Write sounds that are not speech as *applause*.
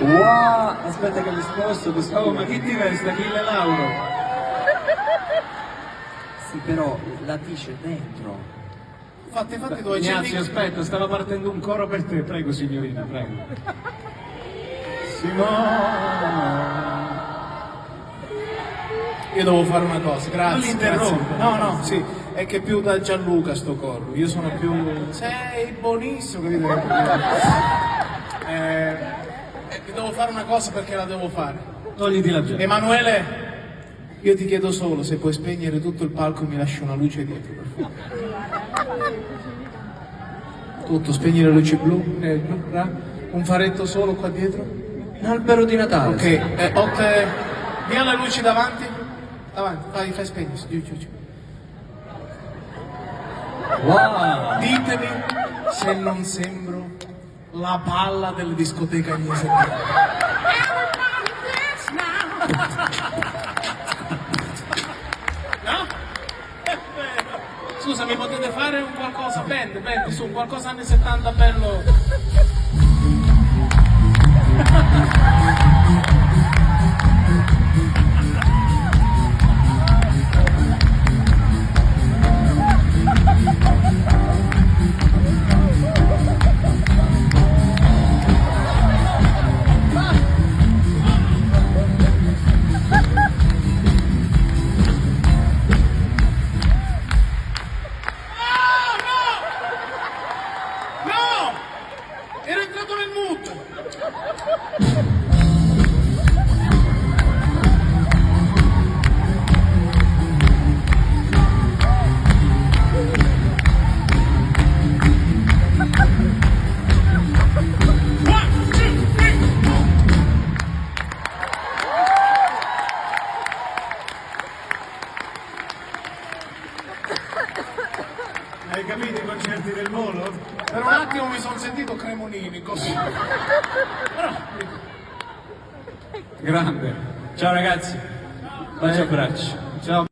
Wow, aspetta che mi sposto, mi sposto. Oh, ma chi ti veste? Achille Lauro? Sì, però la t-shirt dentro. Fatti, fatti due Ignazio, cenni. aspetta, stava partendo un coro per te. Prego, signorina, prego. Simone. Io devo fare una cosa, Non grazie. li interrompo. No, no, sì, è che più da Gianluca sto corro. Io sono più. Sei buonissimo, capito? Eh, eh, devo fare una cosa perché la devo fare. Togliti la giacca. Emanuele, io ti chiedo solo se puoi spegnere tutto il palco e mi lasci una luce dietro, per favore. Tutto, spegni le luci blu, eh, un faretto solo qua dietro. Un albero di Natale. Ok, eh, Otte, via le luci davanti. Davanti, fai, fai spegnere, giù, giù, giù. Wow. Ditemi se non sembro la palla delle discoteche agnese. *laughs* No? Eh, beh, Scusa, mi potete fare un qualcosa? Band, band, su, qualcosa anni 70 bello. Ha ha ha ha ha! Hai capito i concerti del volo? Per un attimo mi sono sentito Cremonini così. Grande. Ciao ragazzi. Bacio abbraccio. Ciao.